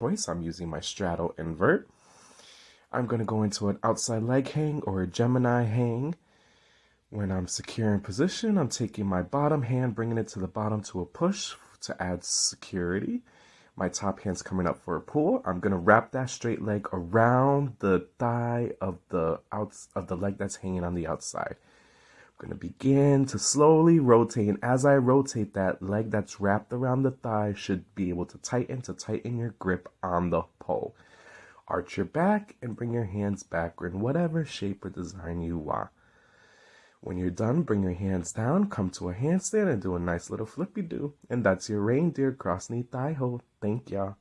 choice. I'm using my straddle invert. I'm going to go into an outside leg hang or a Gemini hang. When I'm secure in position, I'm taking my bottom hand, bringing it to the bottom to a push to add security. My top hand's coming up for a pull. I'm going to wrap that straight leg around the thigh of the outs of the leg that's hanging on the outside. Going to begin to slowly rotate. And as I rotate, that leg that's wrapped around the thigh should be able to tighten to tighten your grip on the pole. Arch your back and bring your hands backward in whatever shape or design you want. When you're done, bring your hands down, come to a handstand, and do a nice little flippy do. And that's your reindeer cross knee thigh hold. Thank y'all.